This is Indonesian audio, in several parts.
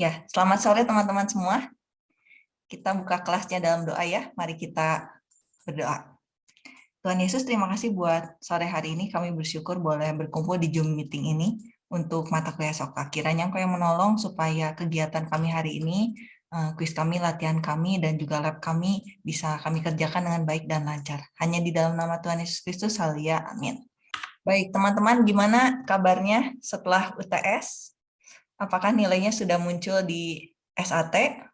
Ya, selamat sore teman-teman semua. Kita buka kelasnya dalam doa ya. Mari kita berdoa. Tuhan Yesus, terima kasih buat sore hari ini. Kami bersyukur boleh berkumpul di Zoom meeting ini untuk mata kuliah Soka. Kiranya Engkau yang menolong supaya kegiatan kami hari ini, eh, kuis kami, latihan kami, dan juga lab kami bisa kami kerjakan dengan baik dan lancar. Hanya di dalam nama Tuhan Yesus Kristus, halia, amin. Baik, teman-teman, gimana kabarnya setelah UTS? Apakah nilainya sudah muncul di SAT?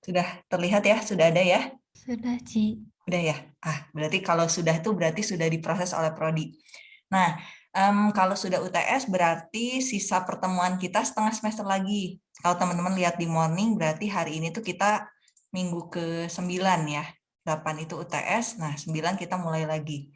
Sudah terlihat ya? Sudah ada ya? Sudah, Ci. Udah ya? Ah, berarti kalau sudah itu berarti sudah diproses oleh Prodi. Nah, um, kalau sudah UTS berarti sisa pertemuan kita setengah semester lagi. Kalau teman-teman lihat di morning berarti hari ini tuh kita minggu ke-9 ya. 8 itu UTS, nah 9 kita mulai lagi.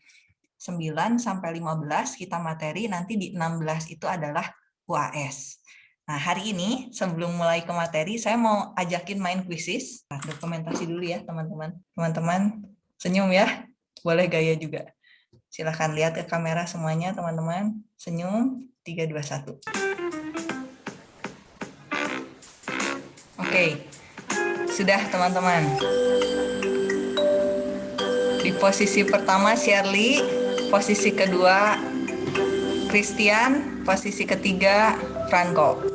9 sampai 15 kita materi, nanti di 16 itu adalah UAS. Nah, hari ini sebelum mulai ke materi, saya mau ajakin main kuisis. Nah, dokumentasi dulu ya, teman-teman. Teman-teman, senyum ya. Boleh gaya juga. Silahkan lihat ke kamera semuanya, teman-teman. Senyum, 3, 2, 1. Oke, sudah teman-teman. Di posisi pertama, Shirley posisi kedua Christian, posisi ketiga Franco.